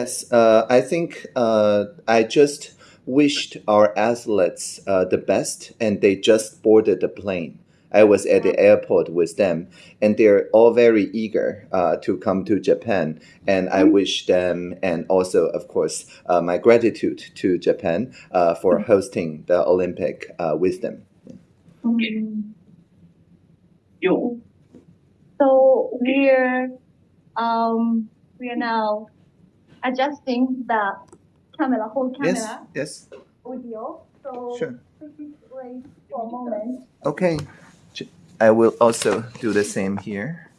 Yes, uh, I think uh, I just wished our athletes uh, the best, and they just boarded the plane. I was at the airport with them, and they're all very eager uh, to come to Japan. And I wish them, and also, of course, uh, my gratitude to Japan uh, for hosting the Olympic uh, with them. Yo. So we're um we are now adjusting the camera whole camera Yes, yes, audio. So sure. please wait for a moment. Okay. I will also do the same here.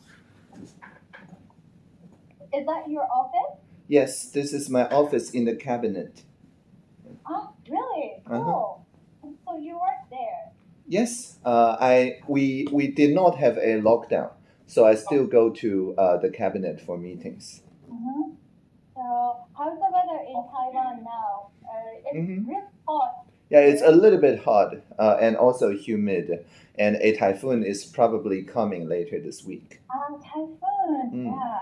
Is that your office? Yes, this is my office in the cabinet. Oh, really? Uh-huh. So you work there. Yes, uh, I we we did not have a lockdown, so I still go to uh, the cabinet for meetings. Mm-hmm. So how's the weather in Taiwan now? Uh, it's Mhm. really hot. Yeah, it's a little bit hot uh, and also humid, and a typhoon is probably coming later this week. Um, typhoon. Mm. Yeah.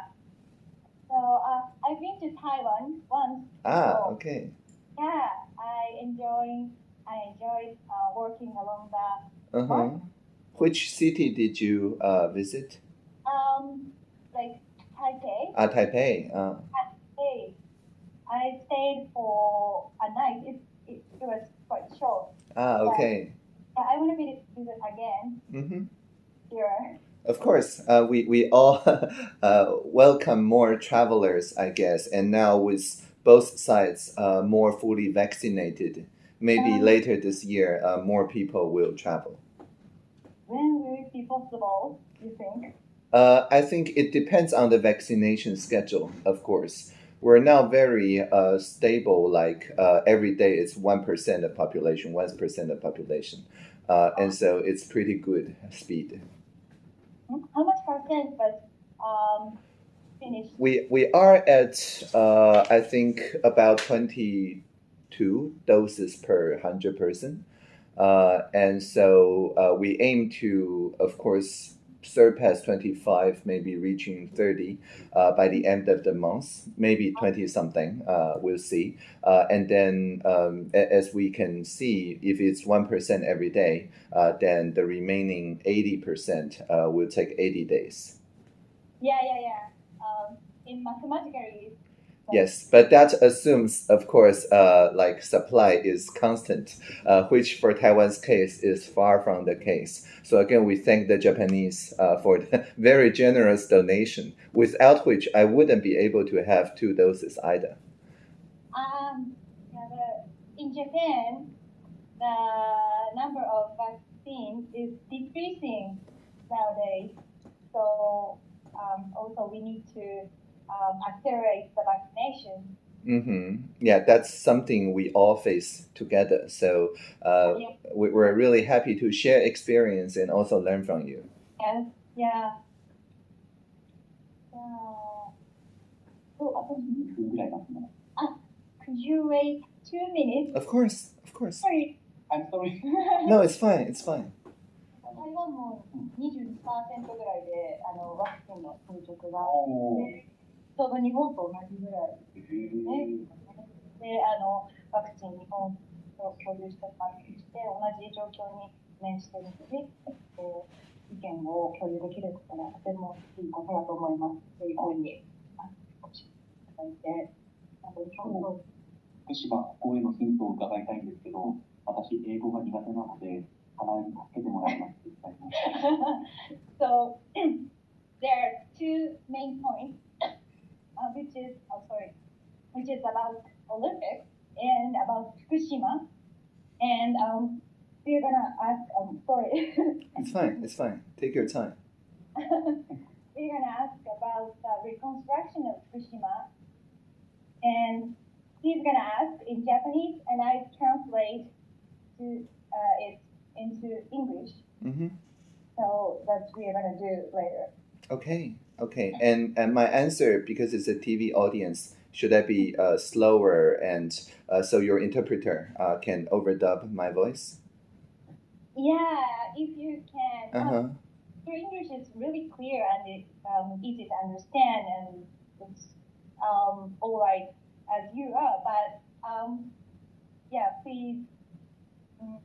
So uh, I've been to Taiwan once. Ah, Oh. okay. Yeah, I enjoy. I enjoyed uh, working along the Uh huh. Which city did you uh, visit? um like Taipei. Ah, Taipei. Uh, Hey, I stayed for a night. It, it, it was quite short. ah, okay. But I want to visit, visit again Mm-hmm. here. Of course, uh, we we all uh, welcome more travelers, I guess, and now with both sides uh, more fully vaccinated, maybe Um, later this year, uh, more people will travel. When will it be possible? You think? Uh, I think it depends on the vaccination schedule, of course. We're now very uh, stable, like uh, every day it's 1% of population, 1% of population. Uh, and so it's pretty good speed. How much percent was um finished? We, we are at, uh, I think, about 22 doses per 100 person. Uh, and so uh, we aim to, of course, surpass 25, maybe reaching 30 uh, by the end of the month, maybe 20 something, uh, we'll see. Uh, and then, um, as we can see, if it's 1% every day, uh, then the remaining 80% uh, will take 80 days. Yeah, yeah, yeah. Um, in mathematically. Yes, but that assumes, of course, uh, like supply is constant, uh, which for Taiwan's case is far from the case. So again, we thank the Japanese uh, for the very generous donation, without which I wouldn't be able to have two doses either. Um, in Japan, the number of vaccines is decreasing nowadays. So um, also we need to um, accelerate the vaccination. hmm Yeah, that's something we all face together. So uh, Yeah. we- we're really happy to share experience and also learn from you. Yes, yeah. Uh, oh, uh, 2分ぐらい待つの could you wait two minutes? Of course, of course. Sorry. I'm sorry. No, it's fine, it's fine. 台湾も22%ぐらいであのワクチンの進捗がおーで ちょうど日本と同じぐらいへーであのワクチン日本と共有した感じして同じ状況に面しているので、えー意見を共有できることがとてもいいことだと思います。そういうふうにあおっしいただいて、あと日本の福島、ここへのヒントを伺いたいんです。けど、私、英語が苦手なので、花江に助けてもらいます。So there are two main points, uh, which is oh sorry, which is about Olympics and about Fukushima, and um, we're gonna ask. Um, sorry, It's fine, it's fine. Take your time. we're gonna ask about the reconstruction of Fukushima, and he's gonna ask in Japanese, and I translate to uh, it into English. Mm-hmm. So that's what we're gonna do later. Okay, okay. And and my answer, because it's a TV audience, should I be uh, slower and uh, so your interpreter uh, can overdub my voice? Yeah, if you can. Uh Um, huh. your English is really clear and it's um, easy to understand, and it's um, all right as you are, but um, yeah, please, mm,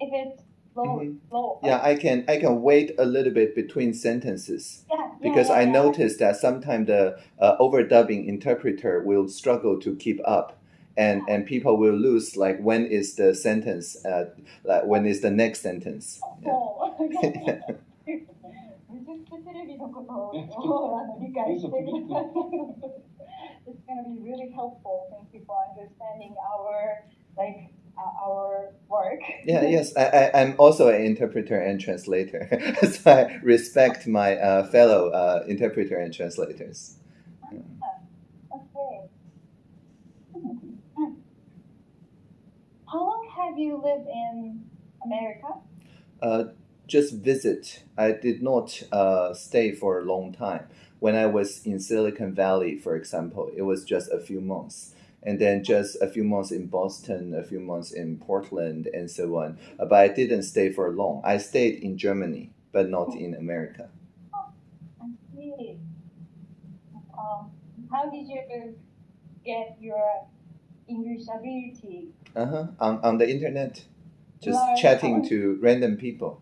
if it's low, Mhm. low. Yeah, I can I can wait a little bit between sentences yeah, yeah, because yeah, I yeah. noticed that sometimes the uh, overdubbing interpreter will struggle to keep up, and and people will lose like when is the sentence, uh, like when is the next sentence. Yeah. そう。美術テレビのことをあの理解してください。It's gonna be really helpful. Thank you for understanding our like uh, our work. Yeah, yes, I, I, I'm also an interpreter and translator, so I respect my uh, fellow uh, interpreter and translators. Okay. How long have you lived in America? Uh, just visit. I did not uh, stay for a long time. When I was in Silicon Valley, for example, it was just a few months. And then just a few months in Boston, a few months in Portland, and so on. Uh, but I didn't stay for long. I stayed in Germany, but not in America. Oh, I see. Um, how did you get your English ability? Uh-huh. On, on the internet, just Right. chatting to random people.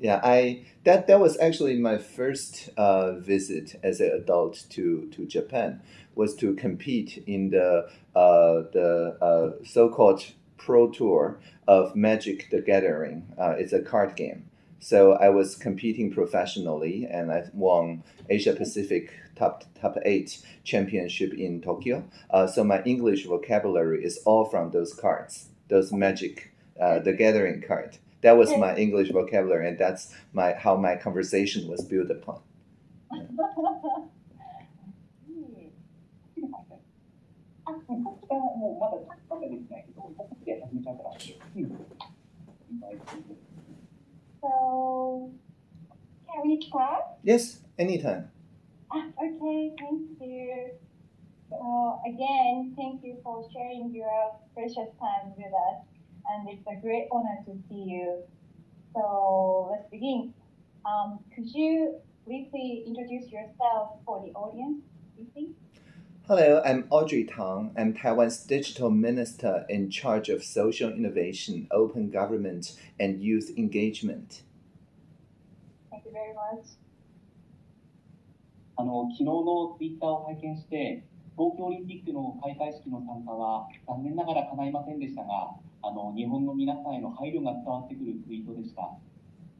Yeah, I that that was actually my first uh, visit as an adult to, to Japan was to compete in the uh, the uh, so-called pro tour of Magic the Gathering. Uh, it's a card game. So I was competing professionally, and I won Asia Pacific top top eight championship in Tokyo. Uh, so my English vocabulary is all from those cards, those Magic uh, the Gathering card. That was my English vocabulary, and that's my how my conversation was built upon. So, can we talk? Yes, anytime. Ah, okay, thank you. So, again, thank you for sharing your precious time with us and it's a great honor to see you. So let's begin. Um, could you briefly introduce yourself for the audience, briefly? Hello, I'm Audrey Tang. I'm Taiwan's digital minister in charge of social innovation, open government, and youth engagement. Thank you very much. あの昨日のツイッターを拝見して、東京オリンピックの開会式の参加は残念ながら叶いませんでしたが、 あの日本の皆さんへの配慮が伝わってくるツイートでした。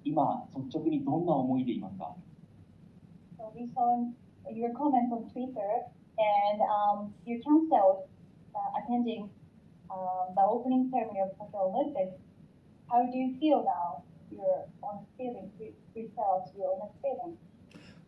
今、率直にどんな思いでいますか So we saw your comments on Twitter, and um, you canceled uh, attending um, the opening ceremony of Tokyo Olympics. How do you feel now? Your honest feelings, we, we felt your honest feelings.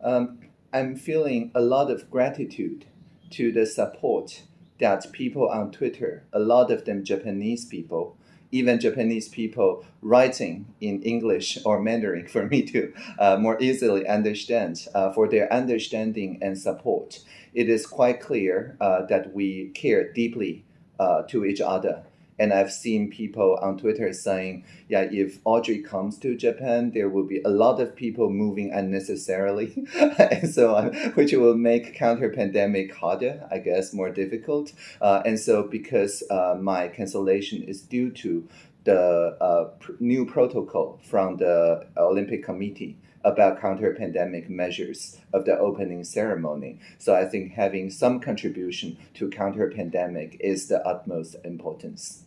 Um, I'm feeling a lot of gratitude to the support that people on Twitter, a lot of them Japanese people, even Japanese people writing in English or Mandarin for me to uh, more easily understand, uh, for their understanding and support. It is quite clear uh, that we care deeply uh, to each other. And I've seen people on Twitter saying, yeah, if Audrey comes to Japan, there will be a lot of people moving unnecessarily, and so on, which will make counter pandemic harder, I guess, more difficult. Uh, and so, because uh, my cancellation is due to the uh, pr- new protocol from the Olympic Committee about counter pandemic measures of the opening ceremony. So, I think having some contribution to counter pandemic is the utmost importance.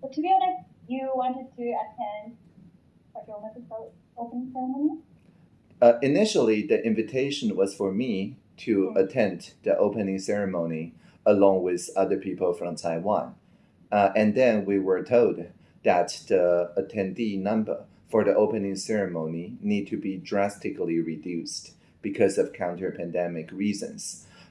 But to be honest, you wanted to attend Tokyo Olympics o- opening ceremony? Uh, initially, the invitation was for me to Mm. attend the opening ceremony along with other people from Taiwan. Uh, and then we were told that the attendee number for the opening ceremony need to be drastically reduced because of counter pandemic reasons.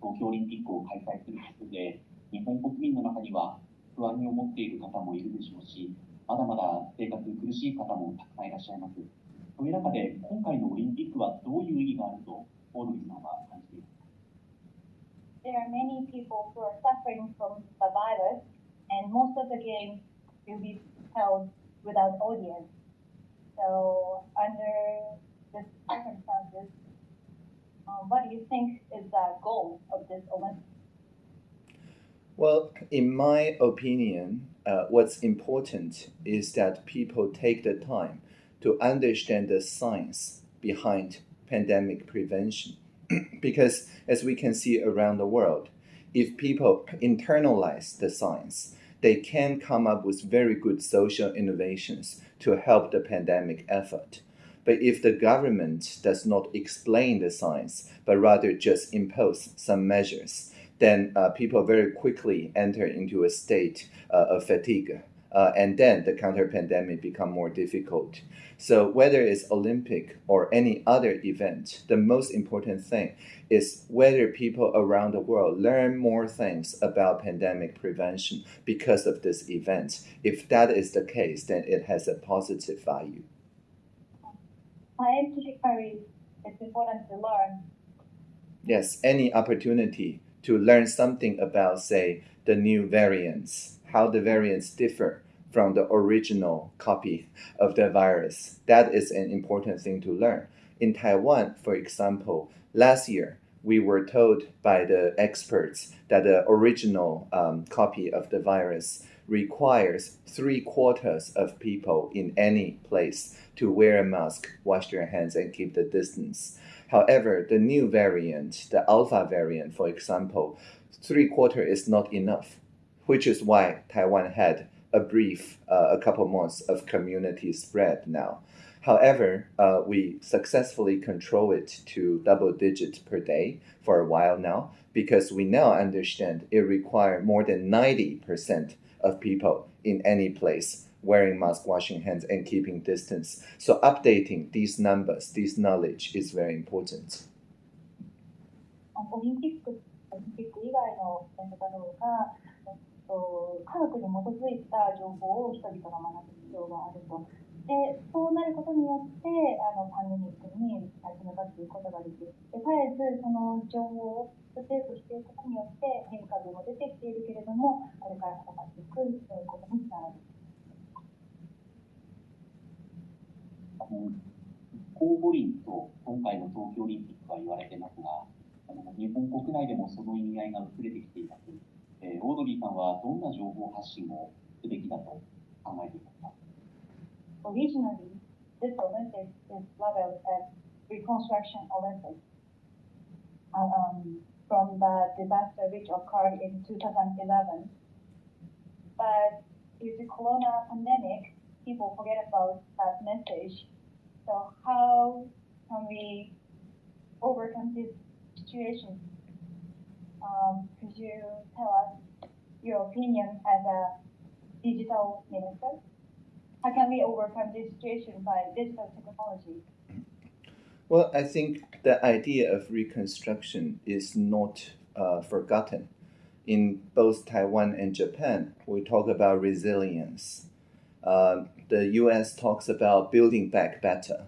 東京オリンピックを開催することで、日本国民の中には不安に思っている方もいるでしょうし、まだまだ生活苦しい方もたくさんいらっしゃいます。そういう中で、今回のオリンピックはどういう意義があると、オードリーさんは感じていますか？There are many people who are suffering from the virus, and most of the games will be held without audience. So, under the circumstances, um, what do you think is the goal of this Olympics? Well, in my opinion, uh, what's important is that people take the time to understand the science behind pandemic prevention. because, as we can see around the world, if people internalize the science, they can come up with very good social innovations to help the pandemic effort. But if the government does not explain the science, but rather just impose some measures, then uh, people very quickly enter into a state uh, of fatigue. Uh, and then the counter pandemic become more difficult. So whether it's Olympic or any other event, the most important thing is whether people around the world learn more things about pandemic prevention because of this event. If that is the case, then it has a positive value. Scientifically, it's important to learn. Yes, any opportunity to learn something about, say, the new variants, how the variants differ from the original copy of the virus. That is an important thing to learn. In Taiwan, for example, last year, we were told by the experts that the original um, copy of the virus requires three quarters of people in any place to wear a mask, wash their hands, and keep the distance. However, the new variant, the alpha variant, for example, three quarter is not enough, which is why Taiwan had a brief, uh, a couple months of community spread now. However, uh, we successfully control it to double digits per day for a while now because we now understand it requires more than 90% of people in any place wearing mask, washing hands, and keeping distance. So updating these numbers, this knowledge is very important. オリンピック、オリンピック以外のイベントだろうが、えっと、科学に基づいた情報を人々が学ぶ必要があると。で、そうなることによって、あのパンデミックに立ち向かっていくことができる。で絶えずその情報をステートしていくことによって変化も出てきているけれども、これから戦っていくことにつながる。 あの公五輪と今回の東京オリンピックは言われてますが、あの日本国内でもその意味合いが薄れてきています。えー、オードリーさんはどんな情報発信をすべきだと考えていますか Originally, this Olympics is labeled as Reconstruction Olympics um, from the disaster which occurred in 2011. But due to corona pandemic, people forget about that message So how can we overcome this situation? Um, could you tell us your opinion as a digital minister? How can we overcome this situation by digital technology? Well, I think the idea of reconstruction is not uh, forgotten. In both Taiwan and Japan, we talk about resilience. Uh, the U.S. talks about building back better.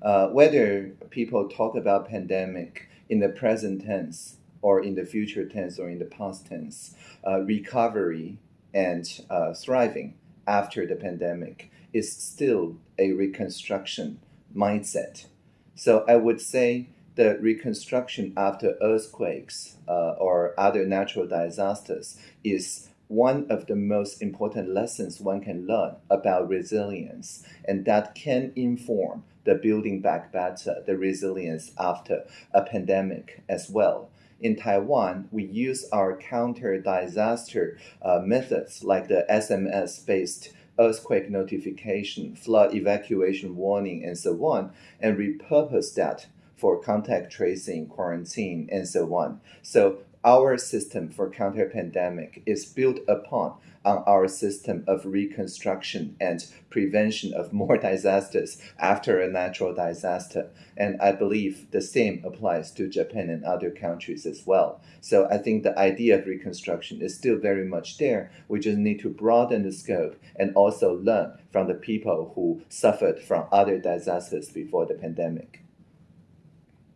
Uh, whether people talk about pandemic in the present tense or in the future tense or in the past tense, uh, recovery and uh, thriving after the pandemic is still a reconstruction mindset. So I would say the reconstruction after earthquakes uh, or other natural disasters is one of the most important lessons one can learn about resilience, and that can inform the building back better, the resilience after a pandemic as well. In Taiwan, we use our counter disaster uh, methods like the SMS based earthquake notification, flood evacuation warning, and so on, and repurpose that for contact tracing, quarantine, and so on. So our system for counter pandemic is built upon on our system of reconstruction and prevention of more disasters after a natural disaster. And I believe the same applies to Japan and other countries as well. So I think the idea of reconstruction is still very much there. We just need to broaden the scope and also learn from the people who suffered from other disasters before the pandemic.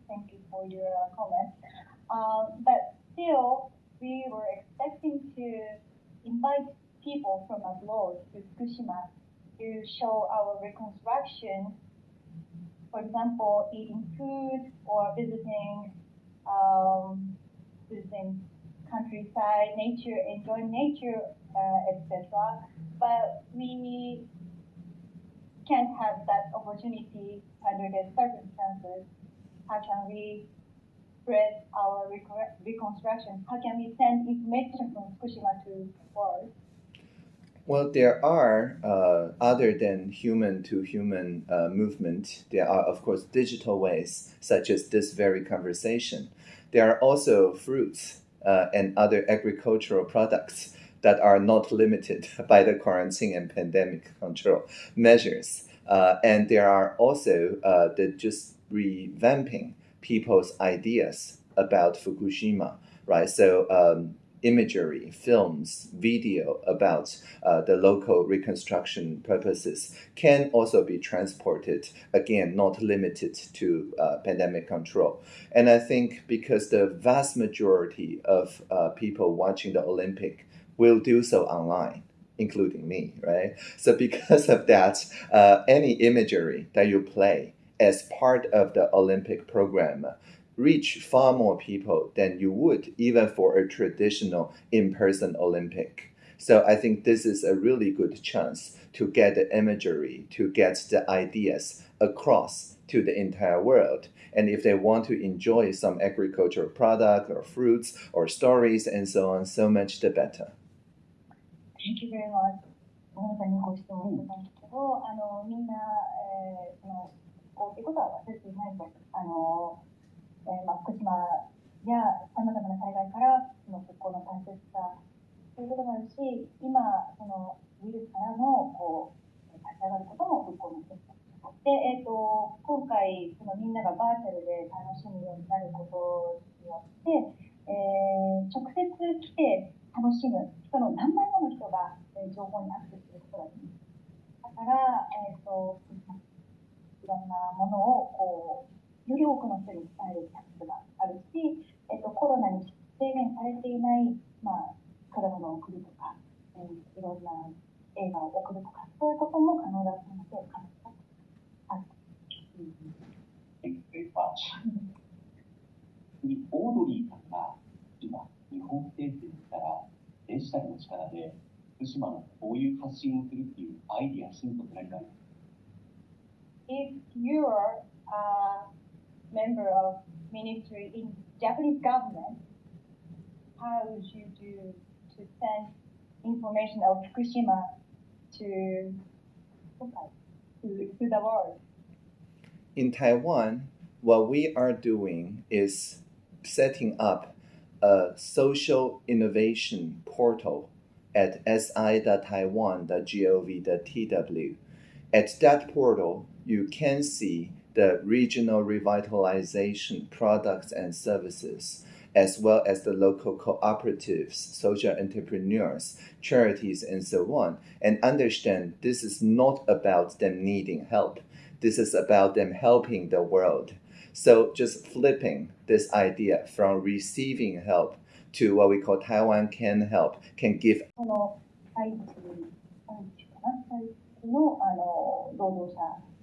Thank you for your uh, comment. Um, but still, we were expecting to invite people from abroad to Fukushima to show our reconstruction. For example, eating food or visiting, um, visiting countryside, nature, enjoying nature, uh, etc. But we can't have that opportunity under the circumstances. How can we spread our reconstruction? How can we send information from Fukushima to the world? Well, there are, uh, other than human to human uh, movement, there are, of course, digital ways, such as this very conversation. There are also fruits uh, and other agricultural products that are not limited by the quarantine and pandemic control measures. Uh, and there are also uh, the just revamping people's ideas about Fukushima, right? So um, imagery, films, video about uh, the local reconstruction purposes can also be transported, again, not limited to uh, pandemic control. And I think because the vast majority of uh, people watching the Olympic will do so online. Including me, right? So, because of that, uh, any imagery that you play as part of the Olympic program reach far more people than you would even for a traditional in-person Olympic. So I think this is a really good chance to get the imagery, to get the ideas across to the entire world. And if they want to enjoy some agricultural product or fruits or stories and so on, so much the better. Thank you very much. ごめんなさいね、ご質問してたんですけど、あのみんな、えー、その こうっていうことは忘れていないと。あのえーまあ、福島やさまざまな災害からその復興の大切さということもあるし今そのウイルスからのこう立ち上がることも復興の一つで、えーと、今回そのみんながバーチャルで楽しむようになることによって、えー、直接来て楽しむ人の何倍もの人が、えー、情報にアクセスすることができるだから、えーと、いろんなものをこうより多くの人に伝えるチャンスがあるし、えっと、コロナに制限されていない、まあ、果物を送るとか、えー、いろんな映画を送るとか、そういうことも可能だったので、可能だある。オードリーさん。が今、日本政府に来たら、デジタルの力で福島のこういう発信をするっていうアイディア、ヒントって何かありま If you're a member of ministry in Japanese government, how would you do to send information of Fukushima to, to, to the world? In Taiwan, what we are doing is setting up a social innovation portal at si.taiwan.gov.tw. At that portal, you can see the regional revitalization products and services, as well as the local cooperatives, social entrepreneurs, charities, and so on, and understand this is not about them needing help. This is about them helping the world. So just flipping this idea from receiving help to what we call Taiwan can help, can give.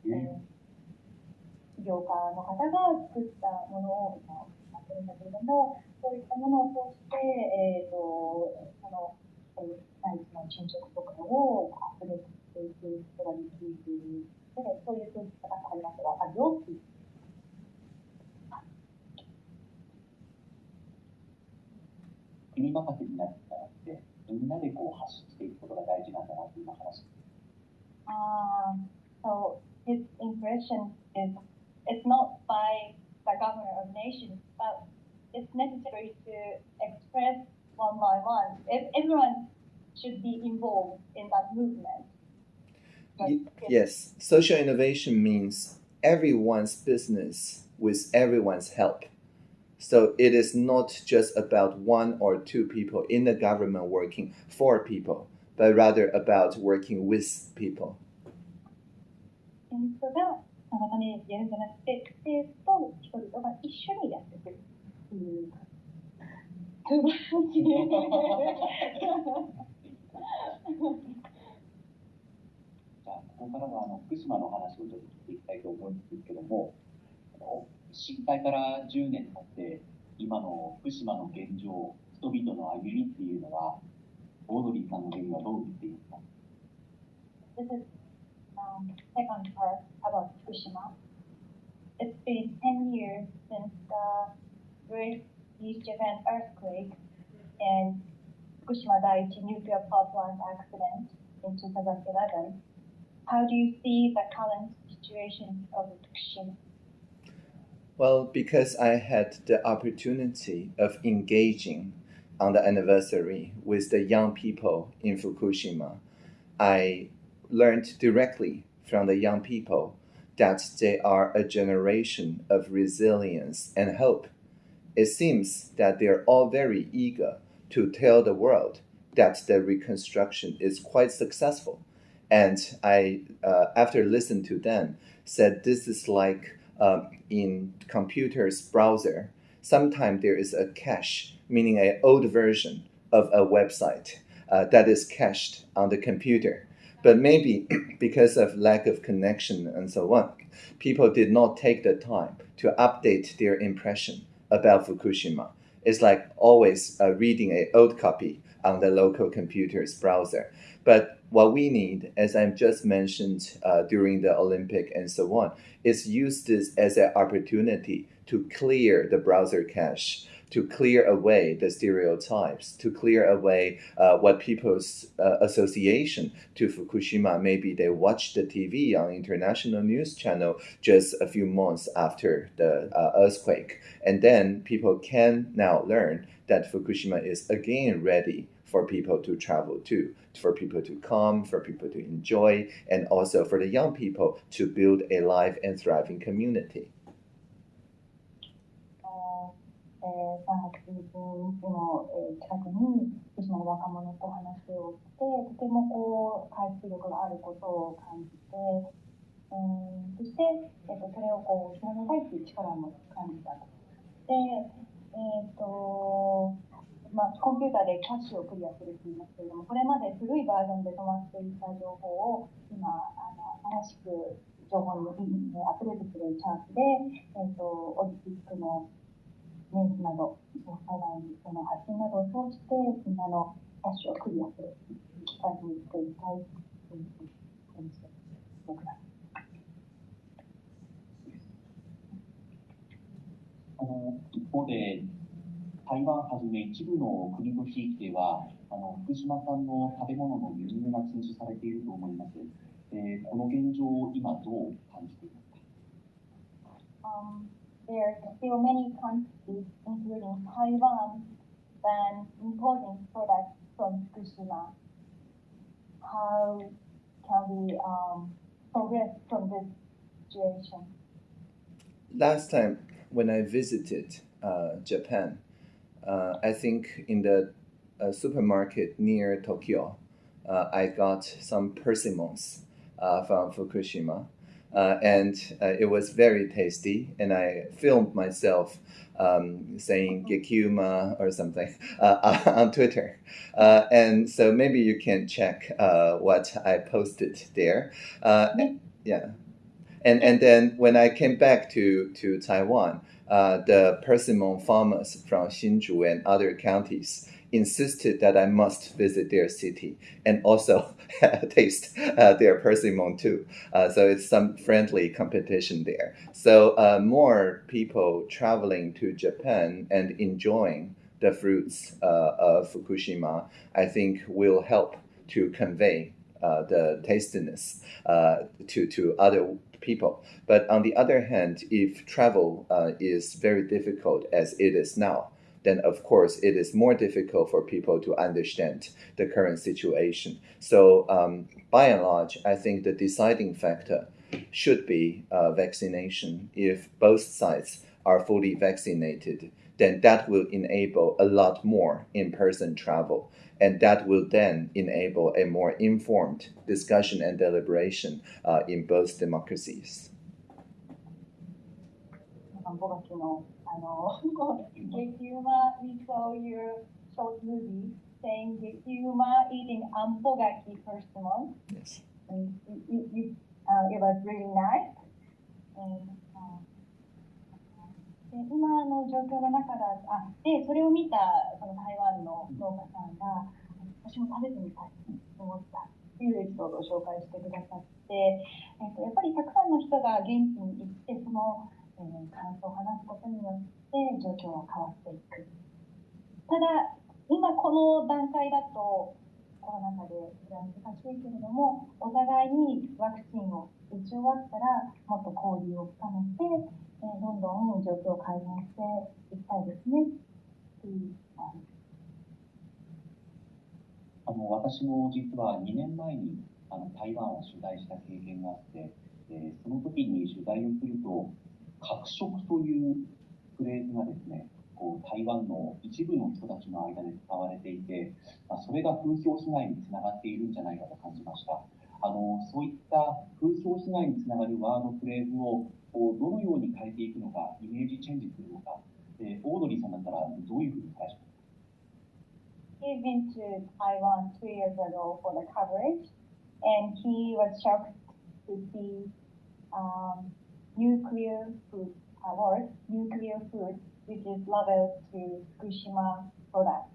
業家の方が作ったものを今やってるんだけれども、そういったものを通して、えーと、その内地の進捗とかをアップデートしていくことができるで、そういうそういった方がありますが、あるよっていう。国任せになったらって、みんなでこう発信していくことが大事なんだなって今話して Um, so his impression is it's not by the governor of nations, but it's necessary to express one by one. If everyone should be involved in that movement. But Yes, social innovation means everyone's business with everyone's help. So it is not just about one or two people in the government working for people, but rather about working with people. 先生があなたにやるん。じゃなくて、生徒と人々が一緒にやってくるっていう。素晴らしい。じゃあ、ここからはあの福島の話をちょっと聞いていきたいと思うん。ですけども、震災から10年経って、今の福島の現状、人々の歩みっていうのは、オードリーさん。の目にはどう映っていますか um, second part about Fukushima. It's been 10 years since the Great East Japan earthquake and Fukushima Daiichi nuclear power plant accident in 2011. How do you see the current situation of Fukushima? Well, because I had the opportunity of engaging on the anniversary with the young people in Fukushima, I learned directly from the young people that they are a generation of resilience and hope. It seems that they're all very eager to tell the world that the reconstruction is quite successful. And I, uh, after listening to them, said this is like um, in computer's browser. Sometimes there is a cache, meaning an old version of a website uh, that is cached on the computer. But maybe because of lack of connection and so on, people did not take the time to update their impression about Fukushima. It's like always uh, reading an old copy on the local computer's browser. But what we need, as I've just mentioned uh, during the Olympic and so on, is use this as an opportunity to clear the browser cache, to clear away the stereotypes, to clear away uh, what people's uh, association to Fukushima. Maybe they watched the TV on international news channel just a few months after the uh, earthquake, and then people can now learn that Fukushima is again ready for people to travel to, for people to come, for people to enjoy, and also for the young people to build a live and thriving community. えー、3月11日の、えー、近くに福島の若者と話をしてとてもこう回復力があることを感じて、えー、そして、えー、とそれをこう広めたいという力も感じたと。で、えーとまあ、コンピューターでキャッシュをクリアすると言いますけれどもこれまで古いバージョンで止まっていた情報を今あの新しく情報にアップデートするチャンスで、えー、とオリンピックのニュースなど、災害その発信などを通して、みんなのキャッシュをクリアする機会にしていきたいというふうに感じて僕ら。あの一方で、台湾はじめ一部の国と地域では、あの福島産の食べ物の輸入が禁止されていると思います。えーこの現状を今どう感じていますか？Um, there are still many countries, including Taiwan, ban importing products from Fukushima. How can we um, progress from this situation? Last time when I visited uh, Japan, uh, I think in the uh, supermarket near Tokyo, uh, I got some persimmons uh, from Fukushima. Uh, and uh, it was very tasty, and I filmed myself um, saying "Gekuma" or something uh, on Twitter, uh, and so maybe you can check uh, what I posted there. Uh, yeah, and and then when I came back to to Taiwan, uh, the persimmon farmers from Hsinchu and other counties insisted that I must visit their city and also taste uh, their persimmon too. Uh, so it's some friendly competition there. So uh, more people traveling to Japan and enjoying the fruits uh, of Fukushima, I think will help to convey uh, the tastiness uh, to, to other people. But on the other hand, if travel is very difficult as it is now, then of course it is more difficult for people to understand the current situation. So um, by and large, I think the deciding factor should be uh, vaccination. If both sides are fully vaccinated, then that will enable a lot more in-person travel. And that will then enable a more informed discussion and deliberation uh, in both democracies. 5月のあの激うま we saw your short movie saying 激うま eating あんぽ柿 first month Yes. and you, you, uh, it was really nice and, uh, で今の状況の中だあでそれを見たその台湾の農家さんが私も食べてみたいと思ったっていうエピソードを紹介してくださって、えっとやっぱりたくさんの人が現地に行ってその、えー感想を話すことによって状況が変わっていく。ただ今この段階だとコロナ禍でそれは難しいけれどもお互いにワクチンを打ち終わったらもっと交流を深めて、えーどんどん状況を改善していきたいですね。っていうあのあの私も実は2年前にあの台湾を取材した経験があって、えーその時に取材をすると、核食というフレーズがですね、こう台湾の一部の人たちの間で使われていて、まあ、それが風評被害につながっているんじゃないかと感じました。あのそういった風評被害につながるワードフレーズをこうどのように変えていくのか、イメージチェンジするのか、えーオードリーさんだったらどういうふうに返しますか He'd been to Taiwan two years ago for the coverage, and he was shocked to see um, nuclear food award, nuclear food, which is labeled to Fukushima products.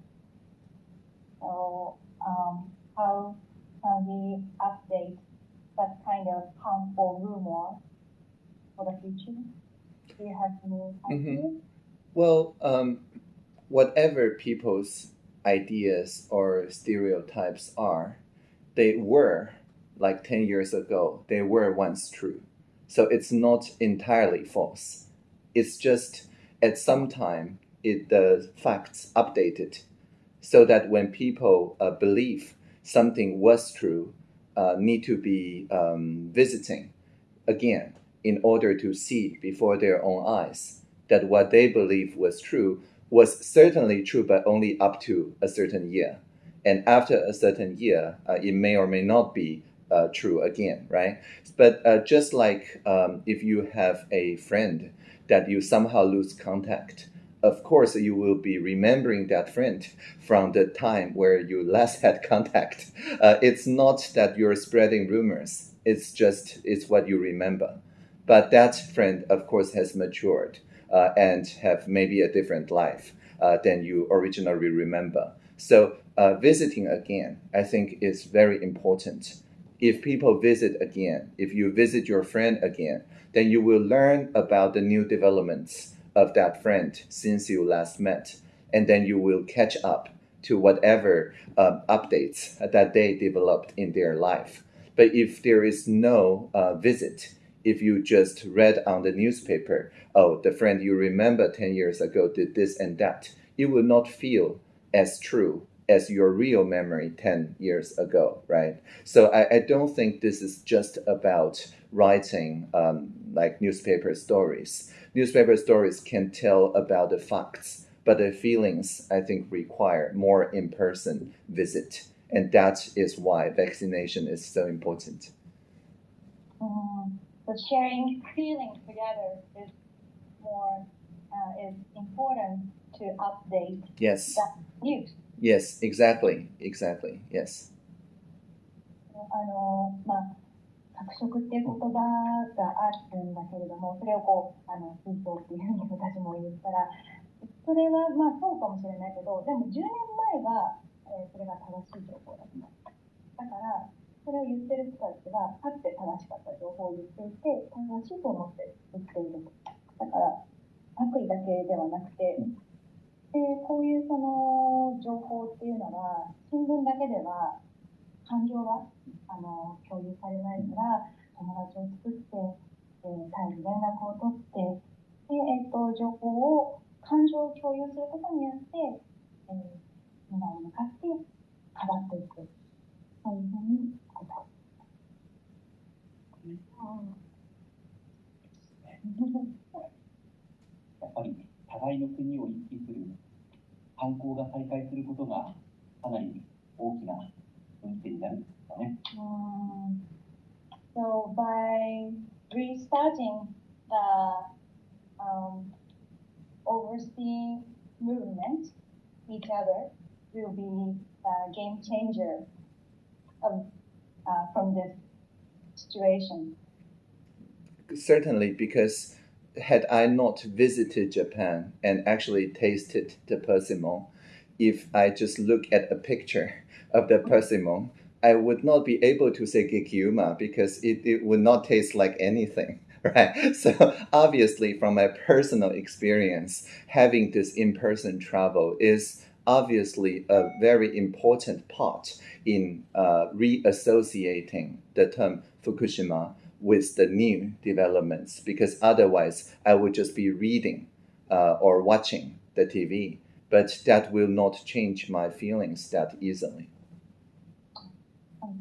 So, um, how can we update that kind of harmful rumor for the future? Do you have any ideas? Well, um, whatever people's ideas or stereotypes are, they were, like 10 years ago, they were once true. So it's not entirely false. It's just at some time, it, the facts updated so that when people uh, believe something was true, uh, need to be um, visiting again in order to see before their own eyes that what they believe was true was certainly true, but only up to a certain year. And after a certain year, uh, it may or may not be uh, true again, right? But uh, just like um, if you have a friend that you somehow lose contact, of course you will be remembering that friend from the time where you last had contact. Uh, it's not that you're spreading rumors. It's just it's what you remember. But that friend, of course, has matured uh, and have maybe a different life uh, than you originally remember. So uh, visiting again, I think, is very important. If people visit again, if you visit your friend again, then you will learn about the new developments of that friend since you last met, and then you will catch up to whatever um, updates that they developed in their life. But if there is no uh, visit, if you just read on the newspaper, oh, the friend you remember 10 years ago did this and that, it will not feel as true as your real memory 10 years ago, right? So I, I don't think this is just about writing um, like newspaper stories. Newspaper stories can tell about the facts, but the feelings, I think, require more in person visit. And that is why vaccination is so important. Mm, so sharing feelings together is more uh, is important to update Yes, that news. Yes, exactly, exactly, yes. あのまあ着色っていう言葉があるんだけれども、それをこうあの水槽っていうふうに私も言ったら、それはまあそうかもしれないけど、でも10年前は、えーそれが正しい情報だった。だからそれを言ってる人たちはかつて正しかった情報を言っていて、正しいと思って言っている。だから悪意だけではなくて、でこういうその情報っていうのは新聞だけでは感情があの共有されないから友達を作って、えー、絶えず連絡を取ってで、えーと、情報を感情を共有することによって、えー、未来に向かって変わっていく。そういうふうに答え やっぱり互いの国を行き来する観光が再開することがかなり大きな運転になるんですかね。Um, so by restarting the um, overseas movement, each other will be a game changer of, uh, from this situation. Certainly, because had I not visited Japan and actually tasted the persimmon, if I just look at a picture of the persimmon, I would not be able to say gekiuma because it, it would not taste like anything. Right. So obviously from my personal experience, having this in-person travel is obviously a very important part in uh, reassociating the term Fukushima with the new developments because otherwise I would just be reading uh, or watching the TV, but that will not change my feelings that easily.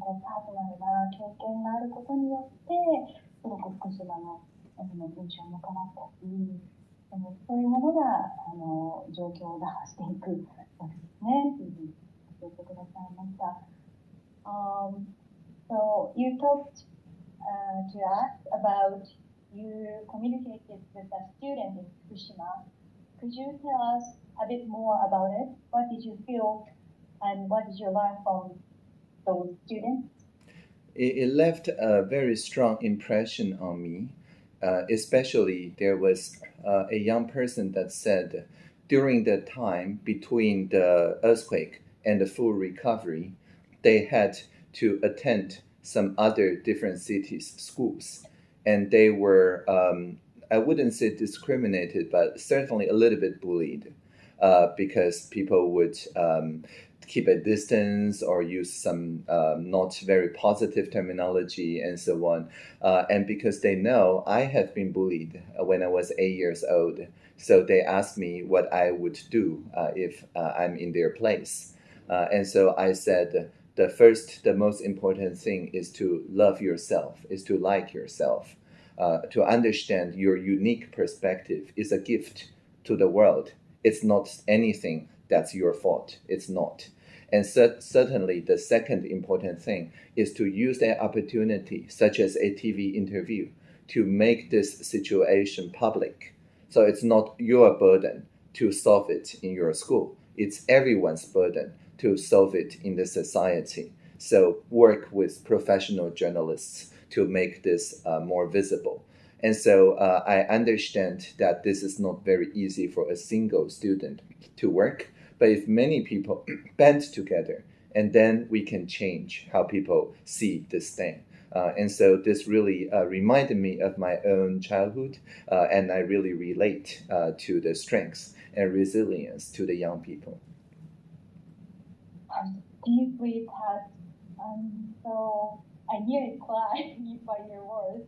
パーソナルな経験があることによって、すごく福島の印象も変わったし、そういうものがあの状況を打破していくわけですね。というふうに教えてくださいました。Um, so you talked uh, to us about you communicated with a student in Fukushima. Could you tell us a bit more about it? What did you feel and what did you learn from those students? It, it left a very strong impression on me. Uh, especially, there was uh, a young person that said during the time between the earthquake and the full recovery, they had to attend some other different cities' schools, and they were um, I wouldn't say discriminated, but certainly a little bit bullied, uh, because people would um, keep a distance or use some um, not very positive terminology and so on, uh, and because they know I have been bullied when I was eight years old, so they asked me what I would do uh, if uh, I'm in their place, uh, and so I said the first, the most important thing is to love yourself, is to like yourself, uh, to understand your unique perspective is a gift to the world. It's not anything that's your fault. It's not. And certainly, the second important thing is to use that opportunity, such as a TV interview, to make this situation public. So it's not your burden to solve it in your school, it's everyone's burden to solve it in the society. So work with professional journalists to make this uh, more visible. And so uh, I understand that this is not very easy for a single student to work, but if many people band together, and then we can change how people see this thing. Uh, and so this really uh, reminded me of my own childhood, uh, and I really relate uh, to the strengths and resilience to the young people deeply touched. Um, so I nearly cried by your words.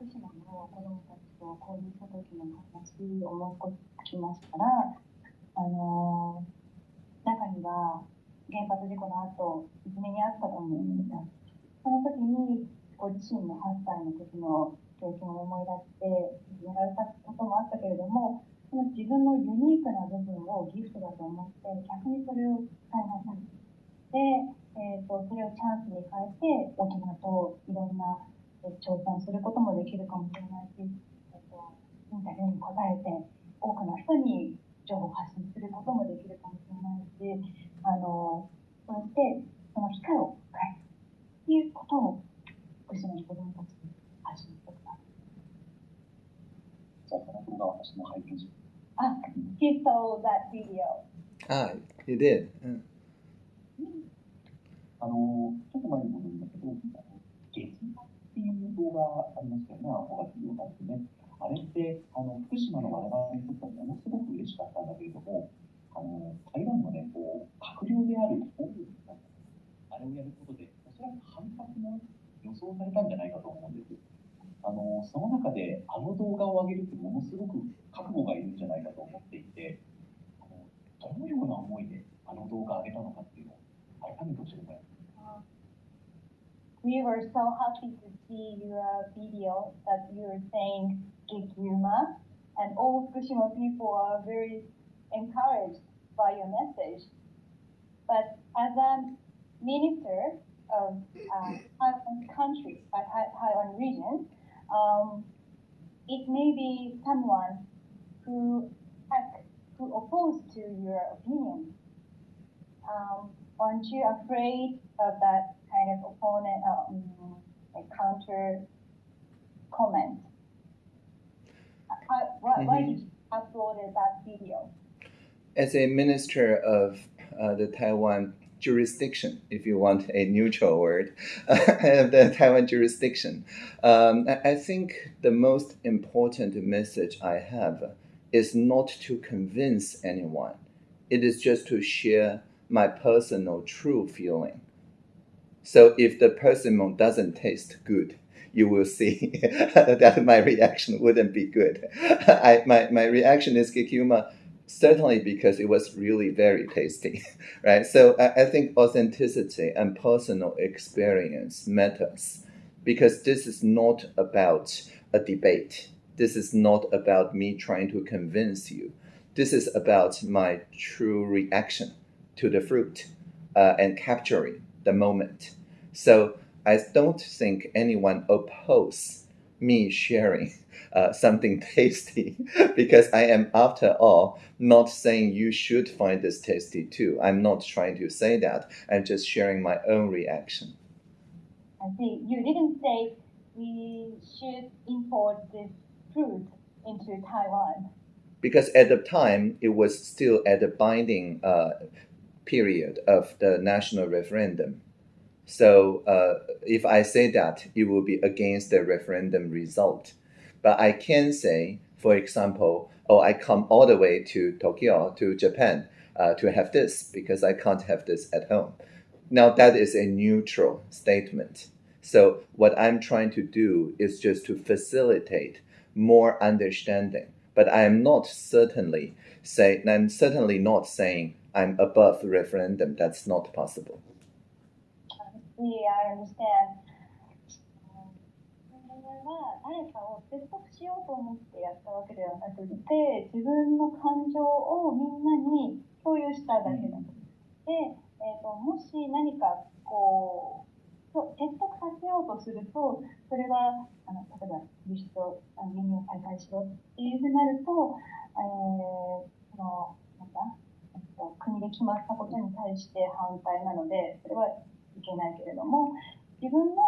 福島の子供たちと交流した時の話を思い出しましたら、あの中には原発事故の後、いじめにあったと思うんですが、その時にご自身の8歳の時の経験を思い出して、いじめられたこともあったけれども、その自分のユニークな部分をギフトだと思って逆にそれを使いなさいで、えーと、それをチャンスに変えて大人といろんな、挑戦することもできるかもしれないし、えーと、インタビューに答えて多くの人に情報発信することもできるかもしれないしあのそうやってその機会を変えるっていうことを福島の子どもたちに発信してください。じゃあその私も拝見します。He saw that video. Ah, he did. あの、ちょっと前に戻るんだけど、月っていう動画ありましたよね、動画ですね。あれって、あの、福島の我々にとってはものすごく嬉しかったんだけれども、あの、台湾のね、こう、閣僚である、あれをやることで、おそらく反発も予想されたんじゃないかと思うんです。あのその中で、あの動画を上げるってものすごく We were so happy to see your video that you were saying Gekiuma, and all Fukushima people are very encouraged by your message. But as a minister of uh, Taiwan country, uh, Tai- Taiwan region, um, it may be someone who who opposed to your opinion. Um, aren't you afraid of that kind of opponent, um, like counter comment? How, why, why did you upload that video? As a minister of uh, the Taiwan jurisdiction, if you want a neutral word, the Taiwan jurisdiction, um, I think the most important message I have is not to convince anyone. It is just to share my personal true feeling. So if the persimmon doesn't taste good, you will see that my reaction wouldn't be good. I, my, my reaction is gekiuma certainly because it was really very tasty, right? So I, I think authenticity and personal experience matters because this is not about a debate. This is not about me trying to convince you. This is about my true reaction to the fruit uh, and capturing the moment. So I don't think anyone oppose me sharing uh, something tasty because I am, after all, not saying you should find this tasty too. I'm not trying to say that. I'm just sharing my own reaction. I see. You didn't say we should import this fruit into Taiwan. Because at the time, it was still at the binding uh, period of the national referendum. So uh, if I say that, it will be against the referendum result. But I can say, for example, oh, I come all the way to Tokyo, to Japan, uh, to have this because I can't have this at home. Now, that is a neutral statement. So, what I'm trying to do is just to facilitate more understanding. But I am not certainly say, I'm certainly not saying I'm above referendum. That's not possible. See, I understand. は誰かを説得しようと思ってやったわけではなくて自分の感情をみんなに共有しただけだと。で、えー、ともし何かこうそう説得させようとするとそれはあの例えば輸出を輸入を再開しろっていうふうになると、えー、そのなんだ、えっと、国で決まったことに対して反対なのでそれはいけないけれども自分の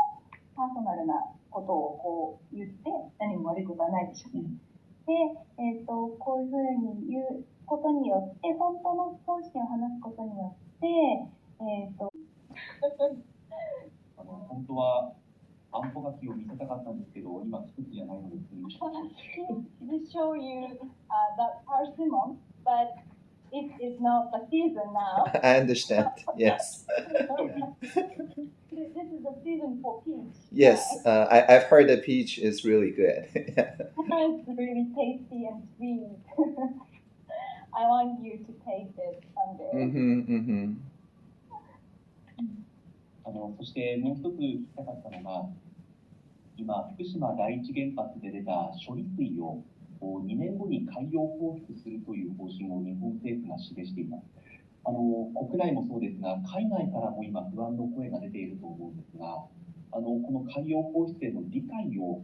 パーソナルなことをこう言って何も悪いことはないでしょうね。で、えー、とこういうふうに言うことによって本当の本心を話すことによって、えー、とあの本当はあんこ柿を見せたかったんですけど、今季節じゃないので、すみません to show you uh, that persimmon, but it is not the season now. I understand. Yes. this is the season for peach. Yes. Uh, I, I've heard that peach is really good. it's really tasty and sweet. I want you to taste it someday. mm-hmm, mm-hmm. あのそしてもう一つ聞きたかったのが、今、福島第一原発で出た処理水をこう 2年後に海洋放出するという方針を日本政府が示しています。あの国内もそうですが、海外からも今、不安の声が出ていると思うんですが、あのこの海洋放出への理解を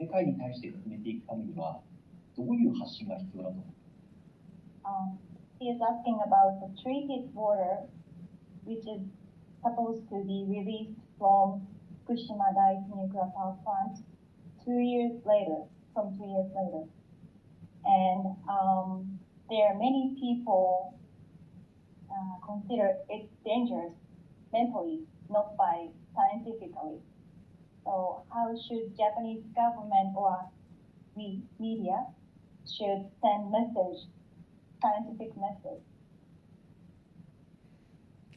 世界に対して進めていくためには、どういう発信が必要だと思いますか Um, he is asking about the treated water, which is supposed to be released from Fukushima Daiichi nuclear power plant two years later, two years later. And um, there are many people uh, consider it dangerous mentally, not by scientifically. So how should Japanese government or we media should send message, scientific message?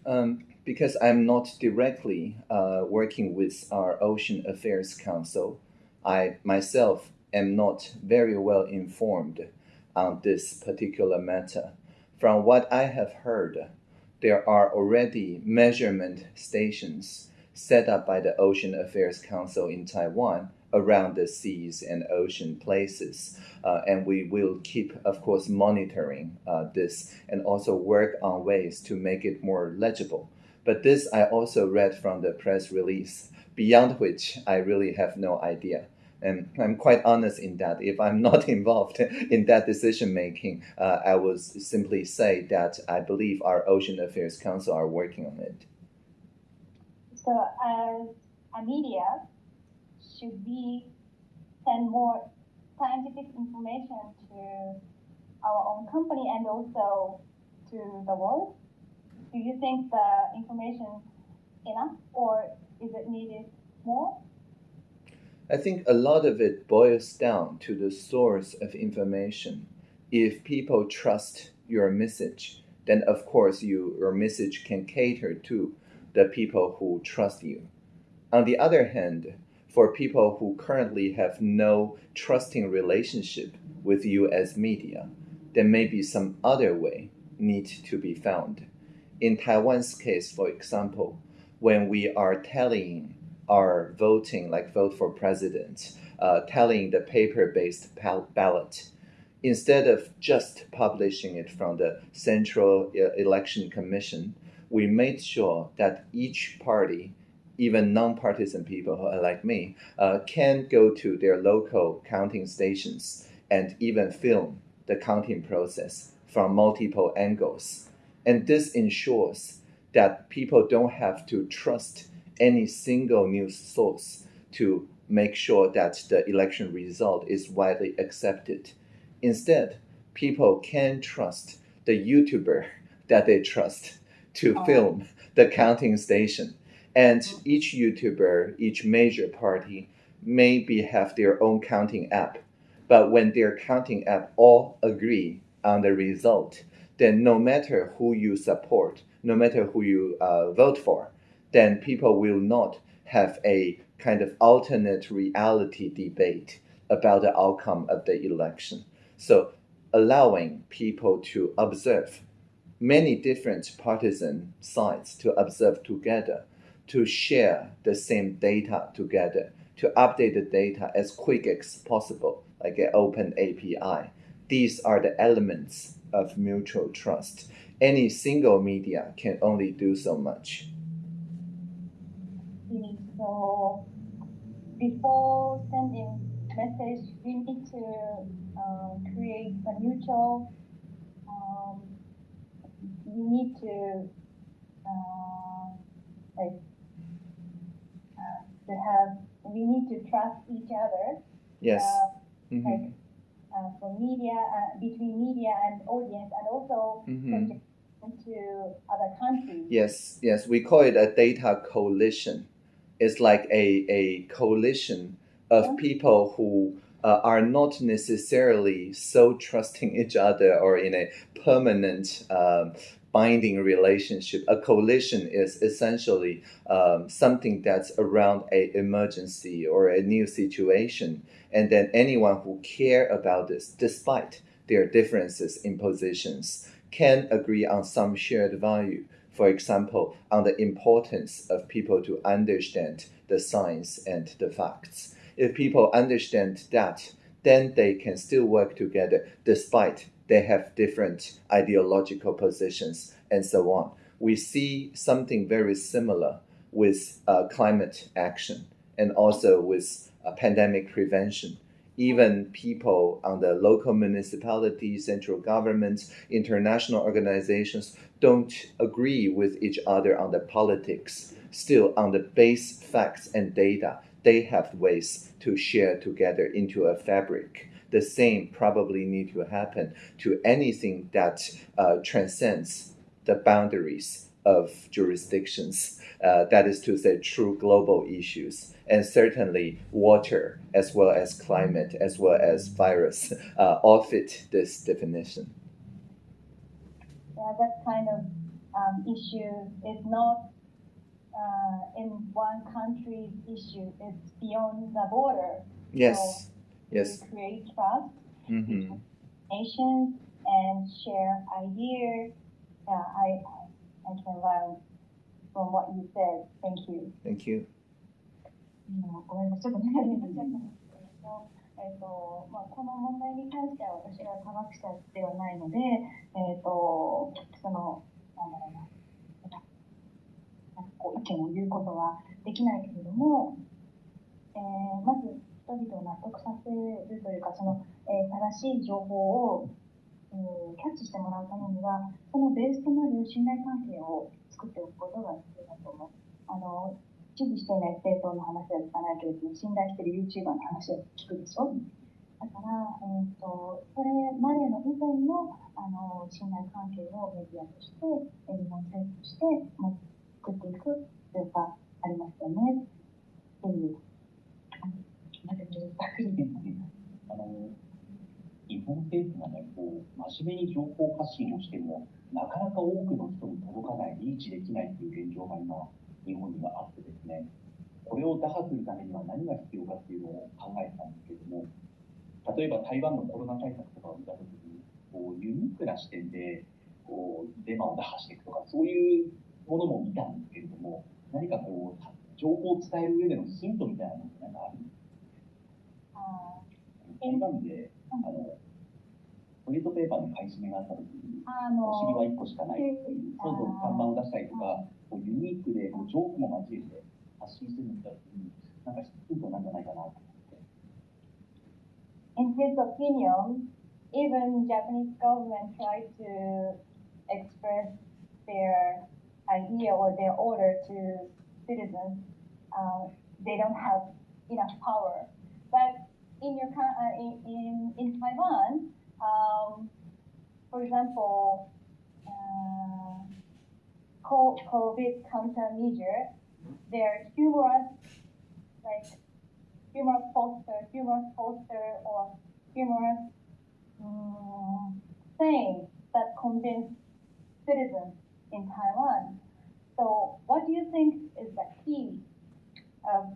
Um, because I'm not directly uh, working with our Ocean Affairs Council, I myself am not very well informed on this particular matter. From what I have heard, there are already measurement stations set up by the Ocean Affairs Council in Taiwan around the seas and ocean places. Uh, and we will keep, of course, monitoring uh, this and also work on ways to make it more legible. But this I also read from the press release, beyond which I really have no idea. And I'm quite honest in that. If I'm not involved in that decision making, uh, I will simply say that I believe our Ocean Affairs Council are working on it. So, as a media, should we send more scientific information to our own company and also to the world? Do you think the information enough or is it needed more? I think a lot of it boils down to the source of information. If people trust your message, then of course you, your message can cater to the people who trust you. On the other hand, for people who currently have no trusting relationship with you as media, there may be some other way need to be found. In Taiwan's case, for example, when we are telling our voting, like vote for president, uh, telling the paper-based ballot, instead of just publishing it from the Central uh, Election Commission, we made sure that each party even non-partisan people like me uh, can go to their local counting stations and even film the counting process from multiple angles. And this ensures that people don't have to trust any single news source to make sure that the election result is widely accepted. Instead, people can trust the YouTuber that they trust to oh. film the counting station and each YouTuber, each major party, maybe have their own counting app. But when their counting app all agree on the result, then no matter who you support, no matter who you uh, vote for, then people will not have a kind of alternate reality debate about the outcome of the election. So allowing people to observe many different partisan sides to observe together to share the same data together, to update the data as quick as possible, like an open API. These are the elements of mutual trust. Any single media can only do so much. So before sending message, we need to um, create a neutral. Um, we need to uh, like to have we need to trust each other. Yes. Uh, mm-hmm. Like uh, for media, uh, between media and audience, and also mm-hmm. into other countries. Yes, yes, we call it a data coalition. It's like a a coalition of yeah. people who. Uh, are not necessarily so trusting each other or in a permanent um, binding relationship. A coalition is essentially um, something that's around a emergency or a new situation, and then anyone who care about this, despite their differences in positions, can agree on some shared value. For example, on the importance of people to understand the science and the facts. If people understand that, then they can still work together despite they have different ideological positions and so on. We see something very similar with uh, climate action and also with uh, pandemic prevention. Even people on the local municipalities, central governments, international organizations don't agree with each other on the politics. Still, on the base facts and data, they have ways to share together into a fabric the same probably need to happen to anything that uh, transcends the boundaries of jurisdictions. Uh, that is to say, true global issues, and certainly water, as well as climate, as well as virus, uh, all fit this definition Yeah, that kind of um, issue is not one country's issue. It's beyond the border. Yes. Yes. To create trust, hmm nations, and share ideas. Yeah, I, I can learn from what you said. Thank you. Thank you. うんごめんなさい、 えっとまあ、この問題に関しては私は科学者ではないので、えっとそのなんだろうなこう意見を言うことはできないけれども、えーまず人々を納得させるというかその、えー正しい情報を、えーキャッチしてもらうためにはそのベースとなる信頼関係を作っておくことが必要だ。支持していない政党の話は聞かないけれども、信頼している YouTuber の話は聞くでしょ？だから、えー、とそれまでの以前のあの信頼関係をメディアとして、えー日本政府としても作っていく必要がありますよね。っていう、あのなんかざっくりですね。あの日本政府がね、こう真面目に情報発信をしても、なかなか多くの人に届かない、リーチできないという現状が今、日本にはあってですね、これを打破するためには何が必要かっていうのを考えてたんですけれども、例えば台湾のコロナ対策とかを見たときに、こうユニークな視点でこうデマを打破していくとか、そういうものも見たんですけれども、何かこう、情報を伝える上でのヒントみたいなものって何かあるんですあか台湾で、あの、トイレットペーパーの買い占めがあったときに、あお尻はの1個しかないっていう、そうそう看板を出したりとか、こうユニークでこうジョークも交えて発信するんだった時に、なんかヒントなんじゃないかなと思って。 in his opinion, even Japanese government tried to express their idea or their order to citizens. Uh, they don't have enough power. But in your coun- uh, in, in in Taiwan, um, for example, uh, co- COVID countermeasure, they're humorous, like humorous poster, humorous poster, or humorous um, saying that convince citizens in Taiwan. So, what do you think is the key of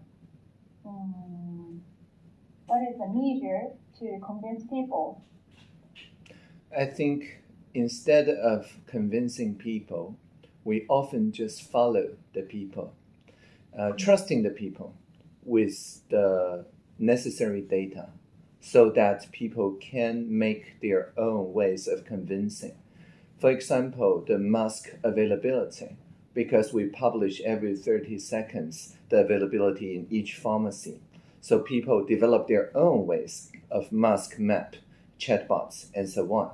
um, what is the measure to convince people? I think instead of convincing people, we often just follow the people, uh, trusting the people with the necessary data so that people can make their own ways of convincing. For example, the mask availability, because we publish every 30 seconds the availability in each pharmacy. So people develop their own ways of mask map, chatbots, and so on.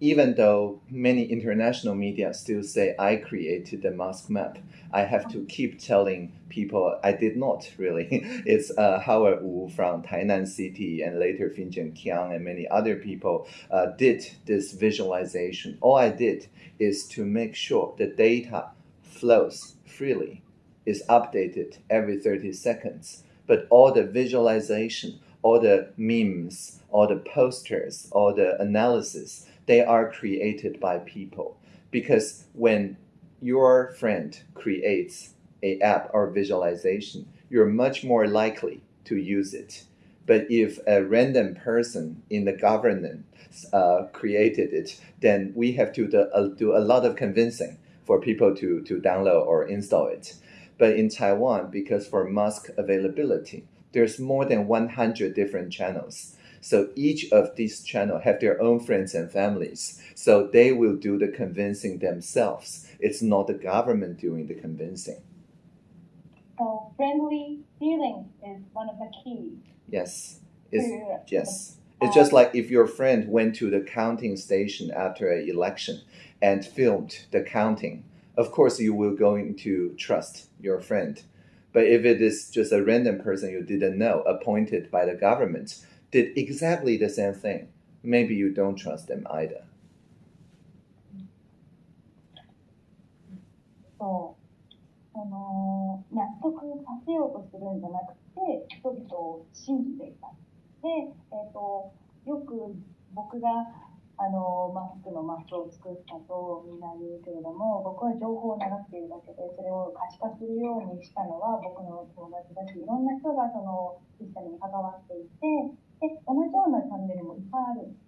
Even though many international media still say I created the mask map, I have to keep telling people I did not really. it's uh, Howard Wu from Tainan City and later Finjon Kiang and many other people uh, did this visualization. All I did is to make sure the data flows freely, is updated every 30 seconds. But all the visualization, all the memes, all the posters, all the analysis, they are created by people. Because when your friend creates a app or visualization, you're much more likely to use it. But if a random person in the government uh, created it, then we have to do, uh, do a lot of convincing for people to, to download or install it. But in Taiwan, because for mask availability, there's more than 100 different channels. So each of these channels have their own friends and families. So they will do the convincing themselves. It's not the government doing the convincing. So, friendly feeling is one of the keys. Yes. It's, yes. Uh, it's just like if your friend went to the counting station after an election and filmed the counting, of course you will going to trust your friend. But if it is just a random person you didn't know, appointed by the government, did exactly the same thing, maybe you don't trust them either. そう、あの納得させようとするんじゃなくて、人々を信じていた。で、えっ、と、よく僕があのマスクのマスクを作ったとみんな言うけれども僕は情報を流しているだけでそれを可視化するようにしたのは僕の友達だしいろんな人がそのシステムに関わっていてで同じようなチャンネルもいっぱいあるんで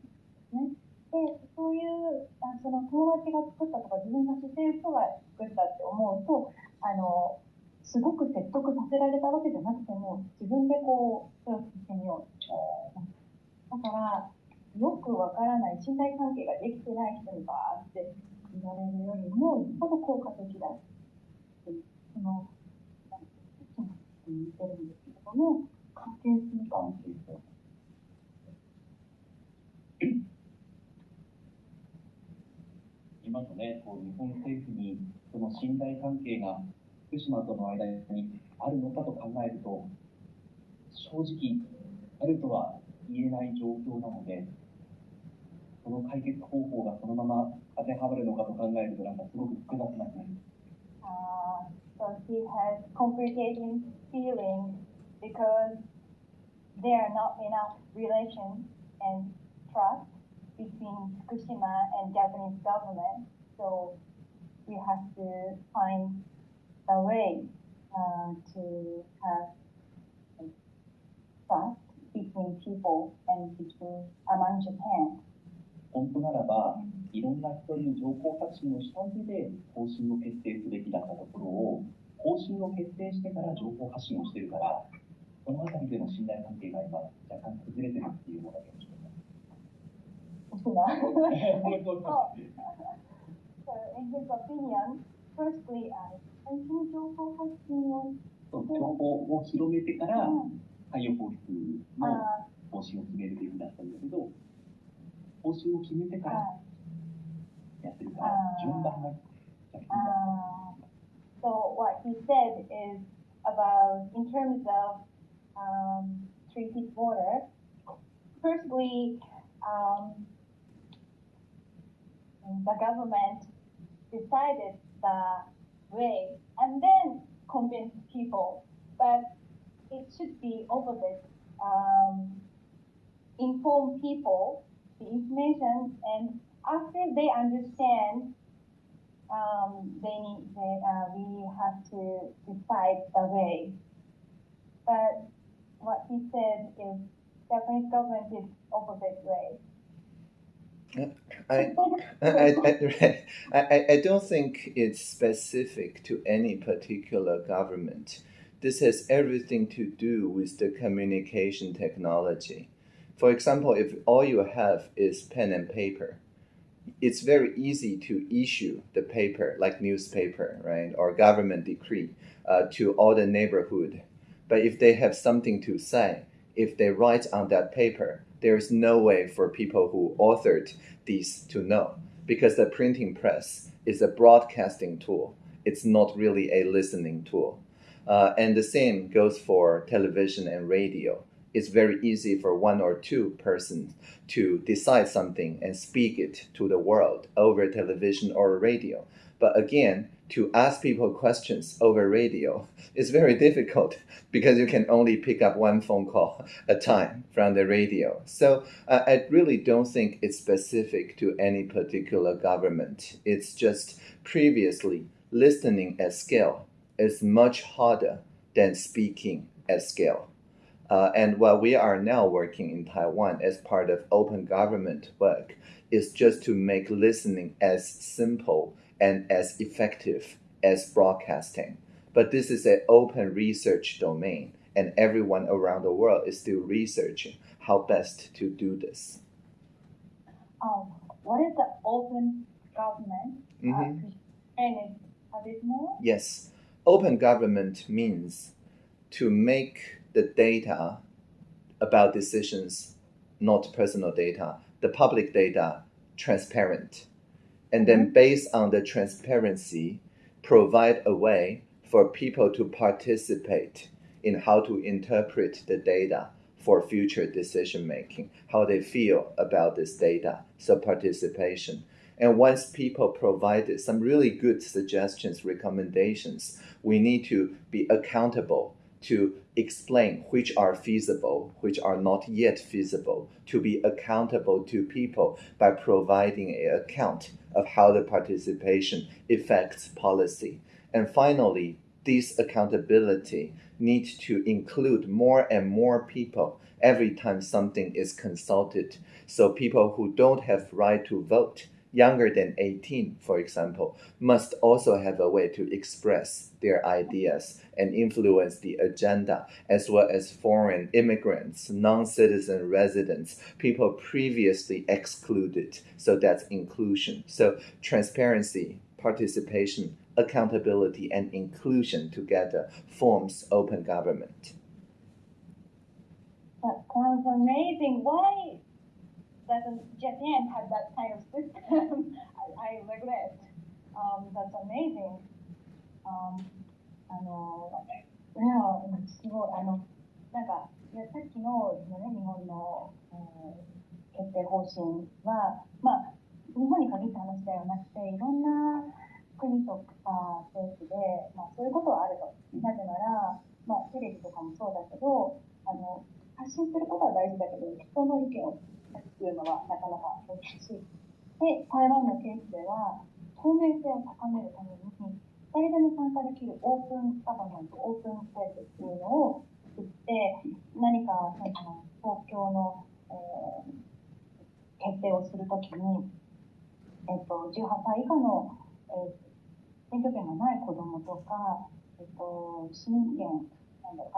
すね。でそういうあその友達が作ったとか自分が知っている人が作ったって思うとあのすごく説得させられたわけじゃなくても自分でこうそれを聞いてみようだからよくわからない信頼関係ができてない人にバーって言われるよりも、よっぽど効果的だっていう、その、言ってるんですけれども、関係するかもしれない。今のね、こう日本政府にその信頼関係が福島との間にあるのかと考えると、正直、あるとは言えない状況なので、その解決方法がそのまま当てはまるのかと考えると、なんかすごく複雑な感じ。Uh, so he has complicating feelings because there are not enough relations and trust between Fukushima and Japanese government. So we have to find a way uh, to have trust between people and between among Japan. 本当ならば、いろんな人に情報発信をした上で方針を決定すべきだったところを、方針を決定してから情報発信をしてるから、そのあたりでの信頼関係が今、若干崩れてるっていうのが現状です。so, in his opinion, firstly, uh, 最初に情報発信をそう情報を広めてからうん海洋放出のあ方針を決めるべきだったんだけど、方針を決めてからあやってるからあ、ー順番が逆に Uh, so what he said is about in terms of um, treated water. Firstly, um, the government decided the way and then convinced people, but it should be opposite. Um, inform people the information and after they understand um, they they, uh, we have to decide the way. But what he said is Japanese government is opposite way. I, I, I, I, don't think it's specific to any particular government. This has everything to do with the communication technology. For example, if all you have is pen and paper, it's very easy to issue the paper, like newspaper, right, or government decree, uh, to all the neighborhood. But if they have something to say, if they write on that paper, there's no way for people who authored these to know, because the printing press is a broadcasting tool. It's not really a listening tool. Uh, and the same goes for television and radio. It's very easy for one or two persons to decide something and speak it to the world over television or radio. But again, to ask people questions over radio is very difficult because you can only pick up one phone call a time from the radio. So uh, I really don't think it's specific to any particular government. It's just previously listening at scale is much harder than speaking at scale. Uh, and what we are now working in Taiwan as part of open government work is just to make listening as simple and as effective as broadcasting. But this is an open research domain, and everyone around the world is still researching how best to do this. Um, what is the open government? Mm-hmm. Uh, could explain it a bit more? Yes, open government means to make the data about decisions, not personal data, the public data, transparent. And then, mm-hmm. based on the transparency, provide a way for people to participate in how to interpret the data for future decision making, how they feel about this data. So, participation. And once people provided some really good suggestions, recommendations, we need to be accountable to explain which are feasible, which are not yet feasible, to be accountable to people by providing an account of how the participation affects policy. And finally, this accountability needs to include more and more people every time something is consulted. So people who don't have right to vote younger than 18, for example, must also have a way to express their ideas and influence the agenda, as well as foreign immigrants, non citizen residents, people previously excluded. So that's inclusion. So transparency, participation, accountability, and inclusion together forms open government. That sounds amazing. Why doesn't Japan have that kind of system? I, I regret. Um, that's amazing. Um, あの、いや、すごい、あの、なんか、いやさっきの、ね、日本の、えー、決定方針は、まあ、日本に限った話ではなくて、いろんな国とか政府で、まあ、そういうことはあると。なぜなら、まあ、テレビとかもそうだけど、あの、発信することは大事だけど、人の意見を聞くのはなかなか難しい。で、台湾のケースでは、透明性を高めるために、誰でも参加できるオープンガバメント、オープンスペースっていうのを作って、何かその東京の、えー、決定をするときに、えっと、18歳以下の、えー、選挙権がない子どもとか、えっと、市民権なん。だろ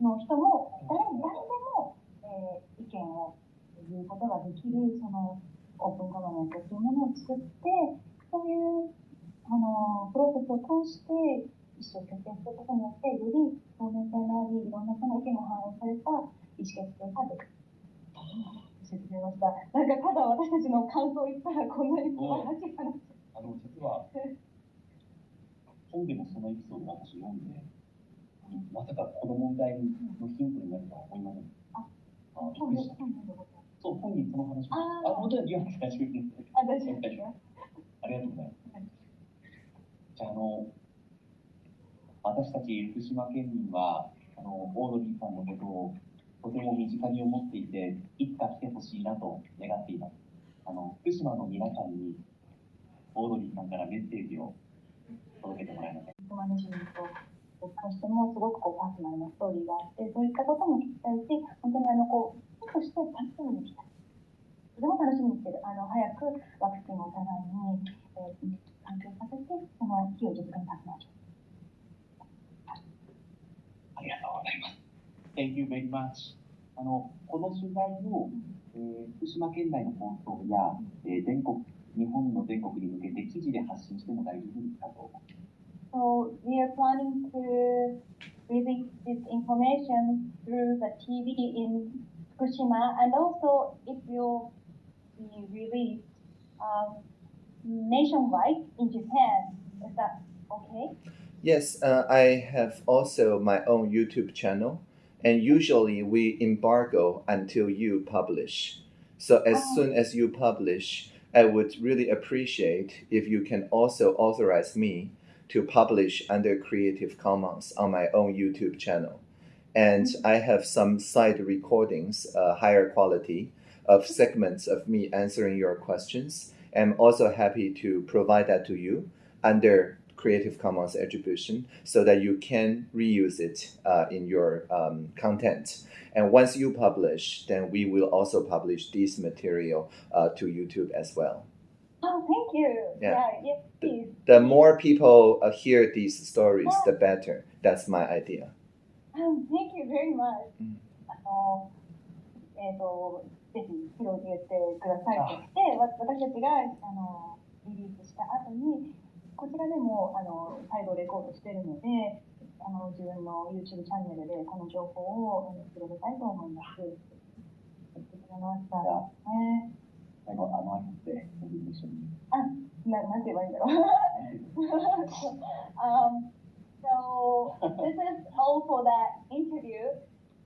う、の人も誰誰でも、えー、意見を言うことができるそのオープンガバメントというものを作ってそういうあのプロセスを通して意思を決定することによってより透明性のありいろんな人の意見が反映された意思決定ができる。た。なんかただ私たちの感想を言ったらこんなに素晴らしい話。あの実は本でもそのエピソードを私読んで、まさかこの問題のヒントになるとは思いません。あ、あびっくりした。そう、本人その話あ、本当に言わなくて大丈夫です。あ、大丈夫です。ありがとうございます。じゃあ、あの、私たち福島県民は、あの、オードリーさんのことをとても身近に思っていて、いつか来てほしいなと願っています。あの、福島の皆さんに、オードリーさんからメッセージを届けてもらえませんか。僕としてもすごくこうパーソナルなストーリーがあってそういったことも聞きたいし本当にあのこうとして楽しみにしたいそれも楽しみにしてる。あの早くワクチンをお互いに、えー、環境させてその日を実現させましょうありがとうございます Thank you very much. あのこの取材を、えー、福島県内の放送や、えー、全国日本の全国に向けて記事で発信しても大丈夫ですかと。So we are planning to release this information through the TV in Fukushima, and also it will be released um, nationwide in Japan. Is that okay? Yes, uh, I have also my own YouTube channel, and usually we embargo until you publish. So as oh. soon as you publish, I would really appreciate if you can also authorize me to publish under Creative Commons on my own YouTube channel. And mm-hmm. I have some side recordings, uh, higher quality, of segments of me answering your questions. I'm also happy to provide that to you under Creative Commons attribution so that you can reuse it uh, in your um, content. And once you publish, then we will also publish this material uh, to YouTube as well. Oh, thank you. Yeah. yeah yes, please. The, the more people uh, hear these stories, the better. That's my idea. Um, thank you very much. あの、えっ、ー、と、 ぜひ広げてくださいとして、私たちがあのリリースした後に、こちらでもあの再度レコードしているので、あの自分の YouTube チャンネルでこの情報を広げたいと思います。言ってくれました。ね最後、あの、って、一緒に。あ、な、なんて言えばいいんだろう。um, so, this is all for that interview.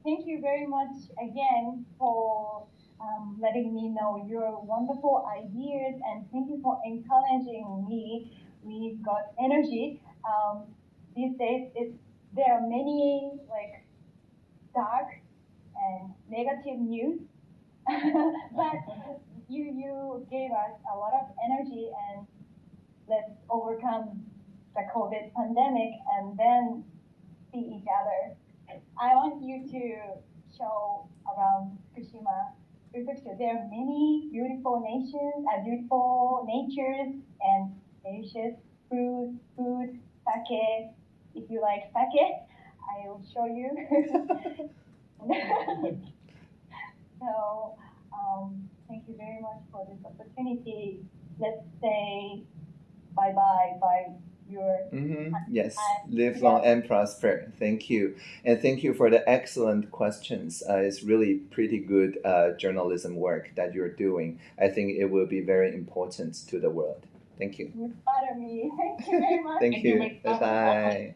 Thank you very much again for um, letting me know your wonderful ideas and thank you for encouraging me. We've got energy. Um, these days, it's there are many like dark and negative news, but you you gave us a lot of energy and let's overcome the COVID pandemic and then see each other. I want you to show around Fukushima There are many beautiful nations, uh, beautiful natures and delicious food, food, sake. If you like sake, I will show you. so, um, thank you very much for this opportunity. Let's say bye bye by your. Mm-hmm. Yes, live long and prosper. Thank you. And thank you for the excellent questions. Uh, it's really pretty good uh, journalism work that you're doing. I think it will be very important to the world. Thank you. You flatter me. Thank you very much. Thank Thank you you. Bye bye.